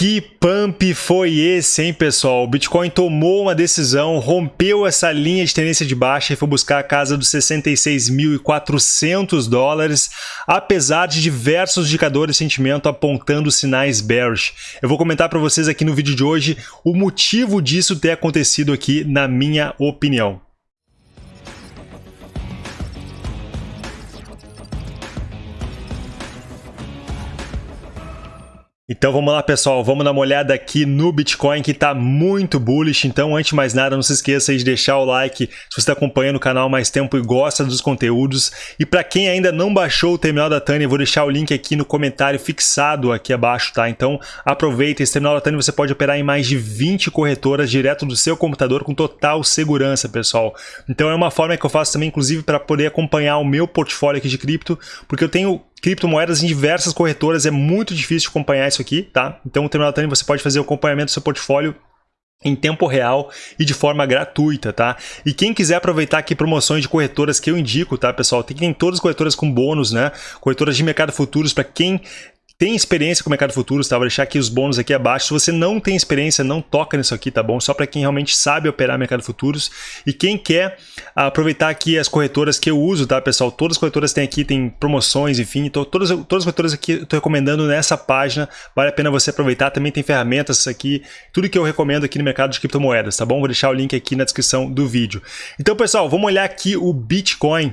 Que pump foi esse, hein, pessoal? O Bitcoin tomou uma decisão, rompeu essa linha de tendência de baixa e foi buscar a casa dos 66.400 dólares, apesar de diversos indicadores de sentimento apontando sinais bearish. Eu vou comentar para vocês aqui no vídeo de hoje o motivo disso ter acontecido aqui, na minha opinião. Então vamos lá pessoal, vamos dar uma olhada aqui no Bitcoin que está muito bullish, então antes de mais nada não se esqueça de deixar o like se você está acompanhando o canal mais tempo e gosta dos conteúdos. E para quem ainda não baixou o terminal da Tânia, eu vou deixar o link aqui no comentário fixado aqui abaixo, tá? Então aproveita, esse terminal da Tânia você pode operar em mais de 20 corretoras direto do seu computador com total segurança pessoal. Então é uma forma que eu faço também inclusive para poder acompanhar o meu portfólio aqui de cripto, porque eu tenho criptomoedas em diversas corretoras, é muito difícil acompanhar isso aqui, tá? Então o Terminal Tânia você pode fazer o acompanhamento do seu portfólio em tempo real e de forma gratuita, tá? E quem quiser aproveitar aqui promoções de corretoras que eu indico, tá, pessoal? Tem, tem todas as corretoras com bônus, né? Corretoras de mercado futuros para quem tem experiência com o mercado futuros, tá? Vou deixar aqui os bônus aqui abaixo. Se você não tem experiência, não toca nisso aqui, tá bom? Só para quem realmente sabe operar mercado futuros. E quem quer aproveitar aqui as corretoras que eu uso, tá, pessoal? Todas as corretoras têm aqui, tem promoções, enfim. Então, todas, todas as corretoras aqui eu tô recomendando nessa página. Vale a pena você aproveitar. Também tem ferramentas aqui, tudo que eu recomendo aqui no mercado de criptomoedas, tá bom? Vou deixar o link aqui na descrição do vídeo. Então, pessoal, vamos olhar aqui o Bitcoin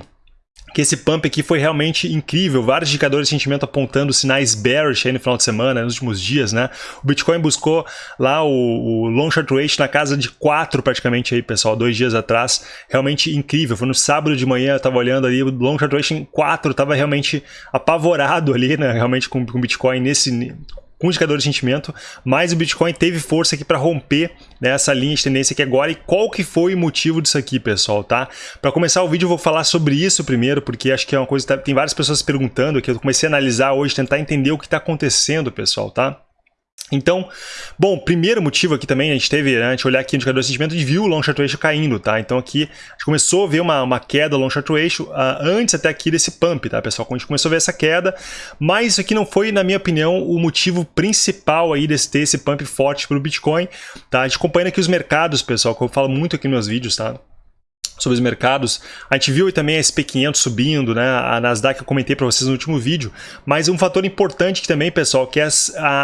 que esse pump aqui foi realmente incrível, vários indicadores de sentimento apontando sinais bearish aí no final de semana, nos últimos dias, né? O Bitcoin buscou lá o, o long short ratio na casa de 4 praticamente aí, pessoal, dois dias atrás, realmente incrível, foi no sábado de manhã, eu tava olhando ali, o long short ratio em 4, tava realmente apavorado ali, né, realmente com o Bitcoin nesse com indicador de sentimento, mas o Bitcoin teve força aqui para romper né, essa linha de tendência aqui agora. E qual que foi o motivo disso aqui, pessoal, tá? Para começar o vídeo eu vou falar sobre isso primeiro, porque acho que é uma coisa que tá, tem várias pessoas perguntando, que eu comecei a analisar hoje, tentar entender o que está acontecendo, pessoal, tá? Então, bom, primeiro motivo aqui também, a gente teve, né, a gente olhar aqui o indicador de sentimento e viu o long short ratio caindo, tá? Então aqui a gente começou a ver uma, uma queda long short ratio uh, antes até aqui desse pump, tá, pessoal? Quando a gente começou a ver essa queda, mas isso aqui não foi, na minha opinião, o motivo principal aí desse ter esse pump forte para o Bitcoin, tá? A gente acompanha aqui os mercados, pessoal, que eu falo muito aqui nos meus vídeos, tá? Sobre os mercados. A gente viu também a SP500 subindo, né? a Nasdaq eu comentei para vocês no último vídeo, mas um fator importante também, pessoal, que é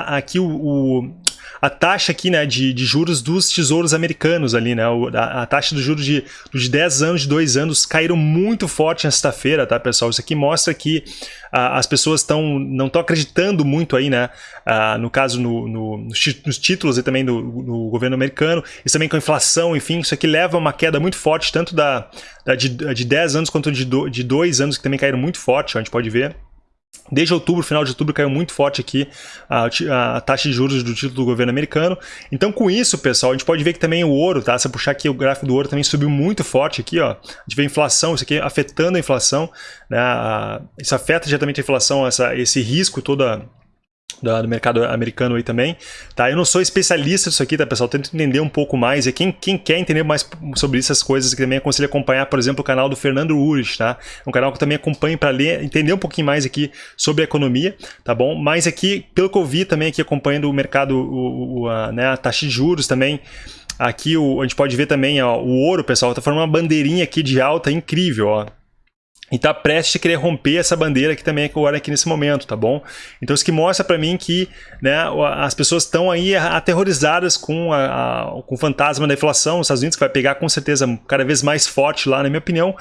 aqui o, o a taxa aqui, né, de, de juros dos tesouros americanos ali, né, a, a taxa de juros de, de 10 anos, de 2 anos caíram muito forte na sexta-feira, tá, pessoal? Isso aqui mostra que ah, as pessoas estão não estão acreditando muito aí, né, ah, no caso no, no, nos títulos e também do, do, governo americano, isso também com a inflação, enfim, isso aqui leva a uma queda muito forte, tanto da, da de, de 10 anos quanto de, de 2 anos, que também caíram muito forte, a gente pode ver. Desde outubro, final de outubro, caiu muito forte aqui a, a, taxa de juros do título do governo americano. Então, com isso, pessoal, a gente pode ver que também o ouro, tá? Se eu puxar aqui o gráfico do ouro, também subiu muito forte aqui, ó. A gente vê a inflação, isso aqui afetando a inflação, né? Isso afeta diretamente a inflação, essa, esse risco toda do mercado americano aí também, tá? Eu não sou especialista nisso aqui, tá, pessoal? tento entender um pouco mais. E quem, quem quer entender mais sobre essas coisas, que também aconselho acompanhar, por exemplo, o canal do Fernando Urich, tá? É um canal que eu também acompanho para ler, entender um pouquinho mais aqui sobre a economia, tá bom? Mas aqui, pelo que eu vi também aqui acompanhando o mercado, o, o a, né, a taxa de juros também, aqui o, a gente pode ver também ó, o ouro, pessoal, tá formando uma bandeirinha aqui de alta incrível, ó e está prestes a querer romper essa bandeira aqui também agora aqui nesse momento, tá bom? Então isso que mostra para mim que né, as pessoas estão aí aterrorizadas com, a, a, com o fantasma da inflação nos Estados Unidos, que vai pegar com certeza cada vez mais forte lá, na minha opinião.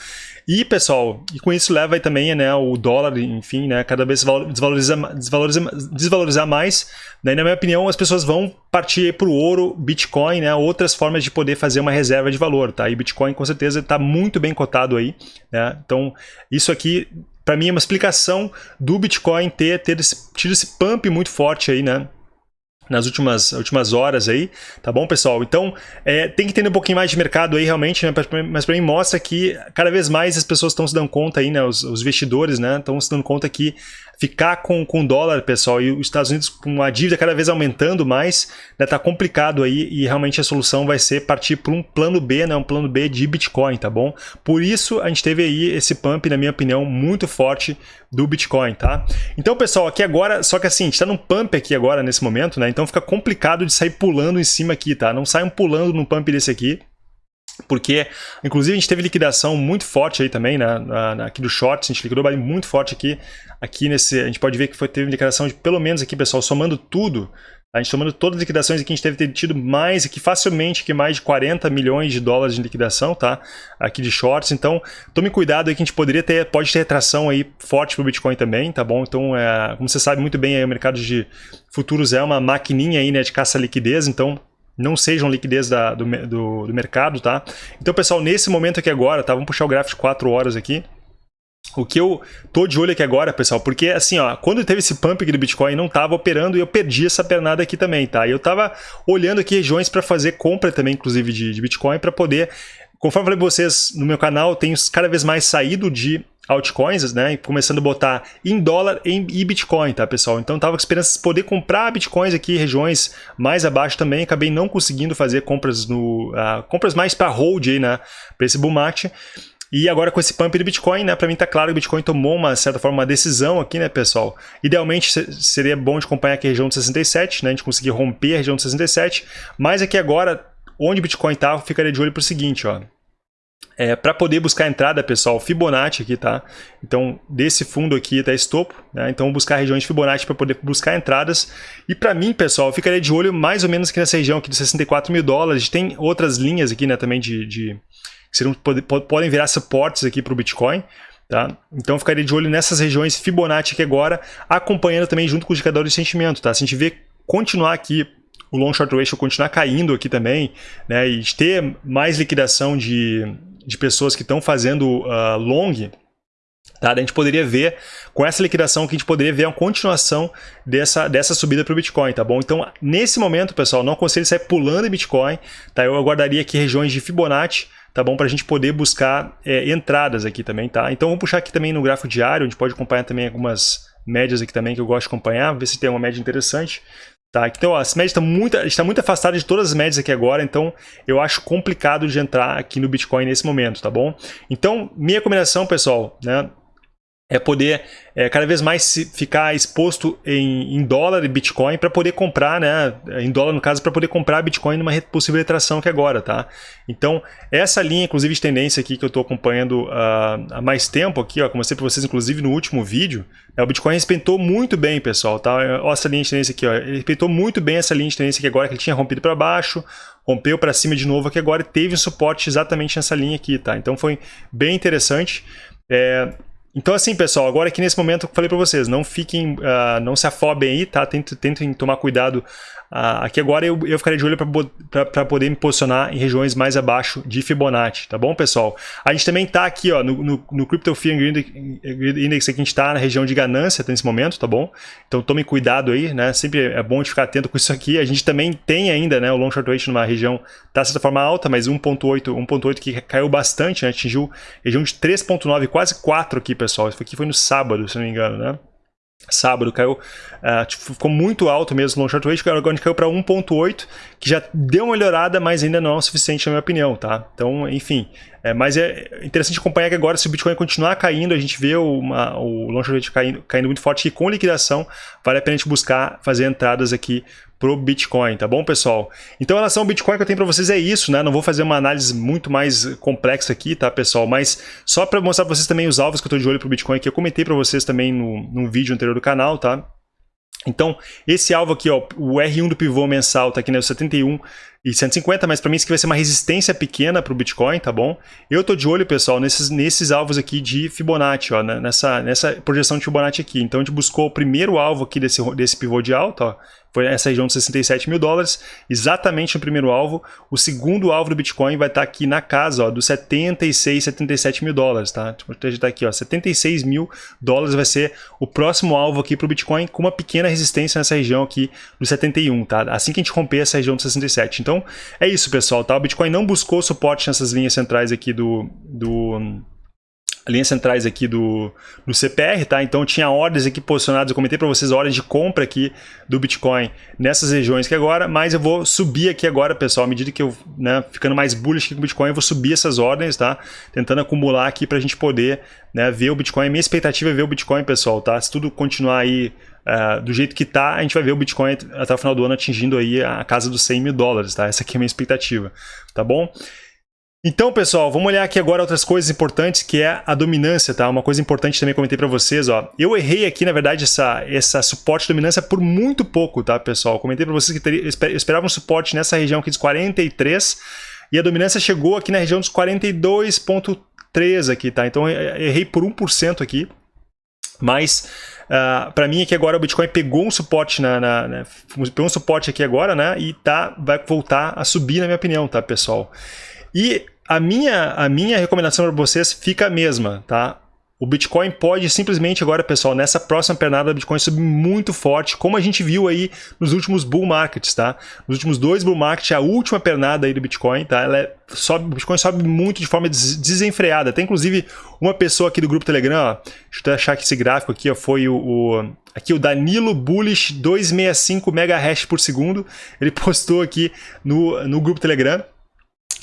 E, pessoal, e com isso leva aí também né, o dólar, enfim, né, cada vez desvaloriza, desvaloriza, desvalorizar mais. Né, na minha opinião, as pessoas vão partir para o ouro, Bitcoin, né, outras formas de poder fazer uma reserva de valor. Tá? E Bitcoin, com certeza, está muito bem cotado aí. Né? Então, isso aqui, para mim, é uma explicação do Bitcoin ter, ter esse, tido esse pump muito forte aí, né? nas últimas, últimas horas aí, tá bom, pessoal? Então, é, tem que entender um pouquinho mais de mercado aí, realmente, né? mas para mim mostra que cada vez mais as pessoas estão se dando conta aí, né? Os, os investidores, né? Estão se dando conta que ficar com, com dólar, pessoal, e os Estados Unidos com a dívida cada vez aumentando mais, né, tá complicado aí e realmente a solução vai ser partir para um plano B, né, um plano B de Bitcoin, tá bom? Por isso a gente teve aí esse pump, na minha opinião, muito forte do Bitcoin, tá? Então, pessoal, aqui agora, só que assim, a gente tá num pump aqui agora, nesse momento, né, então fica complicado de sair pulando em cima aqui, tá? Não saiam pulando num pump desse aqui, porque, inclusive, a gente teve liquidação muito forte aí também, né, na, na, aqui do shorts, a gente liquidou muito forte aqui, aqui nesse, a gente pode ver que foi, teve liquidação de pelo menos aqui, pessoal, somando tudo, a gente tomando todas as liquidações aqui, a gente deve ter tido mais aqui, facilmente, que mais de 40 milhões de dólares de liquidação, tá? Aqui de shorts, então tome cuidado aí que a gente poderia ter, pode ter retração aí forte pro Bitcoin também, tá bom? Então, é, como você sabe muito bem, aí, o mercado de futuros é uma maquininha aí, né, de caça-liquidez, então não sejam liquidez da, do, do, do, mercado, tá? Então, pessoal, nesse momento aqui agora, tá? Vamos puxar o gráfico de 4 horas aqui. O que eu tô de olho aqui agora, pessoal, porque assim, ó, quando teve esse pump aqui do Bitcoin, não tava operando e eu perdi essa pernada aqui também, tá? E eu tava olhando aqui regiões para fazer compra também, inclusive, de, de Bitcoin, para poder... Conforme eu falei pra vocês, no meu canal, tenho cada vez mais saído de altcoins, né? Começando a botar em dólar e Bitcoin, tá, pessoal? Então tava com esperança de poder comprar Bitcoins aqui regiões mais abaixo também. Acabei não conseguindo fazer compras no uh, compras mais para hold aí, né? Para esse bull market. E agora com esse pump do Bitcoin, né, para mim tá claro que o Bitcoin tomou uma certa forma uma decisão aqui, né, pessoal? Idealmente seria bom de acompanhar aqui a região de 67, né, a gente conseguir romper a região de 67, mas aqui agora, onde o Bitcoin tá, ficaria de olho pro seguinte, ó. É, para poder buscar entrada, pessoal, Fibonacci aqui, tá? Então, desse fundo aqui até estopo, né? Então, buscar regiões de Fibonacci para poder buscar entradas. E para mim, pessoal, eu ficaria de olho mais ou menos aqui nessa região aqui de 64 mil dólares. Tem outras linhas aqui, né, também de... de que seriam, podem virar suportes aqui para o Bitcoin. Tá? Então, ficaria de olho nessas regiões Fibonacci aqui agora, acompanhando também junto com os indicadores de sentimento, tá? Se a gente vê continuar aqui o long short ratio continuar caindo aqui também, né, e ter mais liquidação de, de pessoas que estão fazendo uh, long, tá? a gente poderia ver, com essa liquidação, que a gente poderia ver a continuação dessa, dessa subida para o Bitcoin, tá bom? Então, nesse momento, pessoal, não aconselho sair pulando em Bitcoin, tá? Eu aguardaria aqui regiões de Fibonacci, tá bom? Para a gente poder buscar é, entradas aqui também, tá? Então, vamos puxar aqui também no gráfico diário, a gente pode acompanhar também algumas médias aqui também que eu gosto de acompanhar, ver se tem uma média interessante. Tá, então ó, médias estão muito, está muito afastada de todas as médias aqui agora, então eu acho complicado de entrar aqui no Bitcoin nesse momento, tá bom? Então, minha recomendação, pessoal, né, é poder é, cada vez mais ficar exposto em, em dólar e Bitcoin para poder comprar, né, em dólar no caso, para poder comprar Bitcoin numa possível retração que agora, tá? Então, essa linha, inclusive, de tendência aqui que eu estou acompanhando uh, há mais tempo aqui, ó, mostrei para vocês, inclusive, no último vídeo, é, o Bitcoin respeitou muito bem, pessoal, tá? Olha essa linha de tendência aqui, ó, ele respeitou muito bem essa linha de tendência aqui agora, que ele tinha rompido para baixo, rompeu para cima de novo aqui agora e teve um suporte exatamente nessa linha aqui, tá? Então, foi bem interessante. É, então assim, pessoal, agora aqui nesse momento eu falei para vocês, não fiquem, uh, não se afobem aí, tá? Tentem, tentem tomar cuidado Uh, aqui agora eu, eu ficaria de olho para poder me posicionar em regiões mais abaixo de Fibonacci, tá bom, pessoal? A gente também está aqui ó, no, no, no Crypto Fear Index, aqui a gente está na região de ganância nesse momento, tá bom? Então tome cuidado aí, né? Sempre é bom de ficar atento com isso aqui. A gente também tem ainda né, o Long Short Rate numa região, tá de certa forma alta, mas 1.8 1.8 que caiu bastante, né? atingiu região de 3.9, quase 4 aqui, pessoal. Isso aqui foi no sábado, se não me engano, né? sábado caiu, uh, tipo, ficou muito alto mesmo long short rate, agora caiu para 1.8, que já deu uma melhorada, mas ainda não é o suficiente na minha opinião, tá? Então, enfim, é, mas é interessante acompanhar que agora se o Bitcoin continuar caindo, a gente vê uma, o long short rate caindo, caindo muito forte, e com liquidação vale a pena a gente buscar fazer entradas aqui pro Bitcoin, tá bom, pessoal? Então, em relação ao Bitcoin que eu tenho para vocês é isso, né? Não vou fazer uma análise muito mais complexa aqui, tá, pessoal? Mas só para mostrar para vocês também os alvos que eu estou de olho pro Bitcoin, que eu comentei para vocês também no, no vídeo anterior do canal, tá? Então, esse alvo aqui, ó, o R1 do pivô mensal tá aqui né, 71 e 150, mas para mim isso aqui vai ser uma resistência pequena para o Bitcoin, tá bom? Eu tô de olho, pessoal, nesses, nesses alvos aqui de Fibonacci, ó, né, nessa, nessa projeção de Fibonacci aqui. Então a gente buscou o primeiro alvo aqui desse, desse pivô de alta, ó, foi essa região de 67 mil dólares, exatamente o primeiro alvo. O segundo alvo do Bitcoin vai estar tá aqui na casa ó, dos 76, 77 mil dólares, tá? Vou digitar aqui, ó, 76 mil dólares vai ser o próximo alvo aqui para o Bitcoin, com uma pequena resistência nessa região aqui dos 71, tá? Assim que a gente romper essa região de 67. Então, é isso, pessoal, tá? O Bitcoin não buscou suporte nessas linhas centrais aqui do... do linhas centrais aqui do, do CPR, tá? Então tinha ordens aqui posicionadas, eu comentei para vocês ordens de compra aqui do Bitcoin nessas regiões que agora, mas eu vou subir aqui agora, pessoal, à medida que eu, né, ficando mais bullish aqui com o Bitcoin, eu vou subir essas ordens, tá? Tentando acumular aqui para a gente poder né, ver o Bitcoin. Minha expectativa é ver o Bitcoin, pessoal, tá? Se tudo continuar aí uh, do jeito que tá, a gente vai ver o Bitcoin até o final do ano atingindo aí a casa dos 100 mil dólares, tá? Essa aqui é a minha expectativa, tá bom? Então, pessoal, vamos olhar aqui agora outras coisas importantes, que é a dominância, tá? Uma coisa importante também comentei para vocês, ó. Eu errei aqui, na verdade, essa, essa suporte dominância por muito pouco, tá, pessoal? comentei para vocês que teria, eu esperava um suporte nessa região aqui dos 43, e a dominância chegou aqui na região dos 42.3 aqui, tá? Então, errei por 1% aqui, mas uh, para mim aqui agora o Bitcoin pegou um suporte na, na, na, pegou um suporte aqui agora, né? E tá, vai voltar a subir, na minha opinião, tá, pessoal? E a minha, a minha recomendação para vocês fica a mesma, tá? O Bitcoin pode simplesmente agora, pessoal, nessa próxima pernada do Bitcoin subir muito forte, como a gente viu aí nos últimos bull markets, tá? Nos últimos dois bull markets, a última pernada aí do Bitcoin, tá? Ela é, sobe, o Bitcoin sobe muito de forma des desenfreada. Tem inclusive uma pessoa aqui do grupo Telegram, ó, deixa eu achar que esse gráfico aqui ó, foi o, o aqui o Danilo Bullish 265 MHz por segundo. Ele postou aqui no, no grupo Telegram.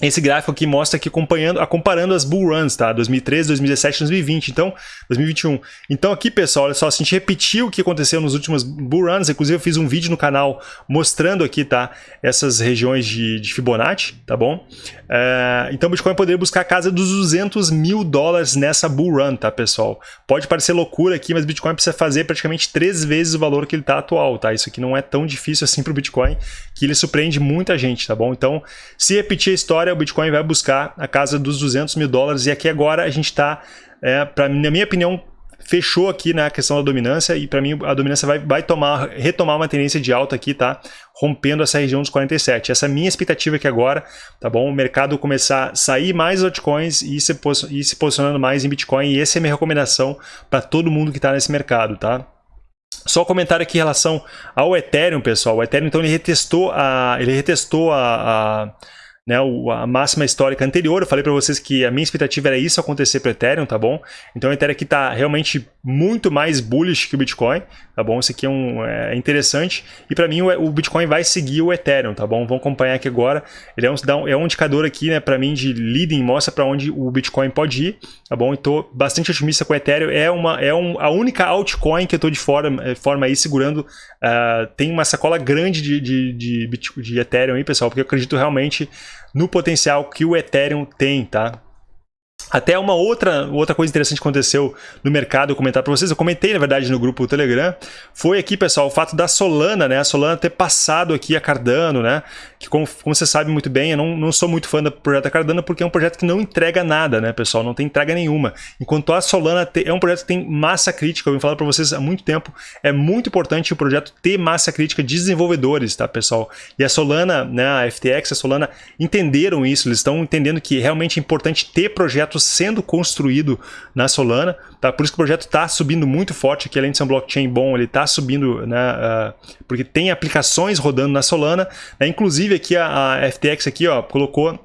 Esse gráfico aqui mostra aqui acompanhando, comparando as bull runs, tá? 2013, 2017, 2020, então 2021. Então aqui, pessoal, olha só, se a gente repetir o que aconteceu nos últimos bull runs, inclusive eu fiz um vídeo no canal mostrando aqui, tá? Essas regiões de, de Fibonacci, tá bom? É, então o Bitcoin poderia buscar a casa dos 200 mil dólares nessa bull run, tá, pessoal? Pode parecer loucura aqui, mas o Bitcoin precisa fazer praticamente três vezes o valor que ele está atual, tá? Isso aqui não é tão difícil assim para o Bitcoin, que ele surpreende muita gente, tá bom? Então, se repetir a história, o Bitcoin vai buscar a casa dos 200 mil dólares e aqui agora a gente está, é, na minha opinião, fechou aqui na né, questão da dominância e para mim a dominância vai, vai tomar, retomar uma tendência de alta aqui, tá? Rompendo essa região dos 47. Essa é a minha expectativa aqui agora, tá bom? O mercado começar a sair mais altcoins e se, e se posicionando mais em Bitcoin e essa é a minha recomendação para todo mundo que está nesse mercado, tá? Só um comentário aqui em relação ao Ethereum, pessoal. O Ethereum, então, ele retestou a, ele retestou a, a né, a máxima histórica anterior. Eu falei para vocês que a minha expectativa era isso acontecer para Ethereum, tá bom? Então o Ethereum aqui está realmente muito mais bullish que o Bitcoin, tá bom? Isso aqui é, um, é interessante. E para mim o, Bitcoin vai seguir o Ethereum, tá bom? Vamos acompanhar aqui agora. Ele é um, é um indicador aqui, né, para mim de leading, mostra para onde o Bitcoin pode ir, tá bom? Estou bastante otimista com o Ethereum. É, uma, é um, a única altcoin que eu estou de forma, eh, forma aí segurando. Uh, tem uma sacola grande de, de, de, de Ethereum aí, pessoal, porque eu acredito realmente no potencial que o Ethereum tem, tá? Até uma outra, outra coisa interessante que aconteceu no mercado, eu comentar para vocês, eu comentei na verdade no grupo Telegram, foi aqui, pessoal, o fato da Solana, né? A Solana ter passado aqui a Cardano, né? Que como, como você sabe muito bem, eu não, não sou muito fã do projeto Cardano porque é um projeto que não entrega nada, né, pessoal? Não tem entrega nenhuma. Enquanto a Solana te, é um projeto que tem massa crítica, eu venho falando para vocês há muito tempo, é muito importante o projeto ter massa crítica de desenvolvedores, tá, pessoal? E a Solana, né, a FTX, a Solana entenderam isso, eles estão entendendo que realmente é importante ter projetos sendo construído na Solana, tá? Por isso que o projeto está subindo muito forte aqui, além de ser um blockchain bom, ele está subindo, né? Uh, porque tem aplicações rodando na Solana, né? inclusive aqui a, a FTX aqui, ó, colocou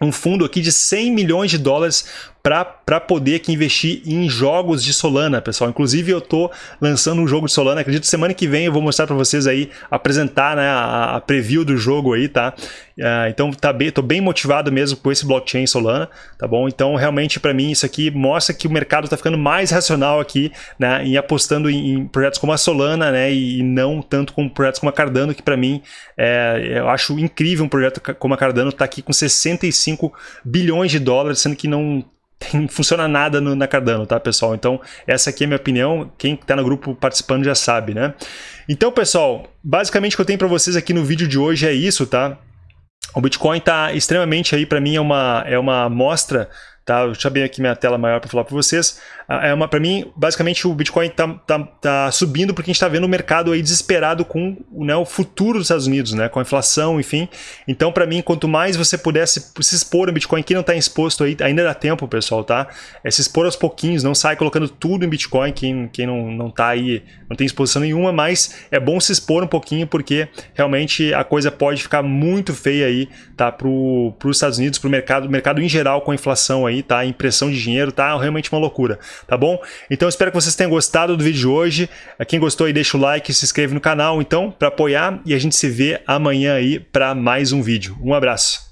um fundo aqui de 100 milhões de dólares para poder aqui investir em jogos de Solana, pessoal. Inclusive eu estou lançando um jogo de Solana, acredito semana que vem eu vou mostrar para vocês aí, apresentar né, a, a, preview do jogo aí, tá? Uh, então tá bem, tô bem motivado mesmo com esse blockchain Solana, tá bom? Então realmente para mim isso aqui mostra que o mercado está ficando mais racional aqui, né? Em apostando em, em, projetos como a Solana, né? E, e não tanto com projetos como a Cardano, que para mim é, eu acho incrível um projeto como a Cardano tá aqui com 65 bilhões de dólares, sendo que não não funciona nada no, na Cardano, tá, pessoal? Então, essa aqui é a minha opinião. Quem está no grupo participando já sabe, né? Então, pessoal, basicamente o que eu tenho para vocês aqui no vídeo de hoje é isso, tá? O Bitcoin está extremamente aí, para mim, é uma, é uma amostra Tá? Eu abrir aqui minha tela maior para falar para vocês. Ah, é uma, para mim, basicamente o Bitcoin está tá, tá subindo porque a gente está vendo o mercado aí desesperado com né, o futuro dos Estados Unidos, né, com a inflação, enfim. Então, para mim, quanto mais você pudesse se expor no Bitcoin, quem não está exposto aí, ainda dá tempo, pessoal, tá? É se expor aos pouquinhos, não sai colocando tudo em Bitcoin, quem, quem não, não tá aí, não tem exposição nenhuma, mas é bom se expor um pouquinho porque realmente a coisa pode ficar muito feia aí, tá? Para os Estados Unidos, para o mercado, mercado em geral com a inflação aí aí, tá? Impressão de dinheiro, tá realmente uma loucura, tá bom? Então espero que vocês tenham gostado do vídeo de hoje. Quem gostou aí, deixa o like, se inscreve no canal, então, para apoiar e a gente se vê amanhã aí para mais um vídeo. Um abraço.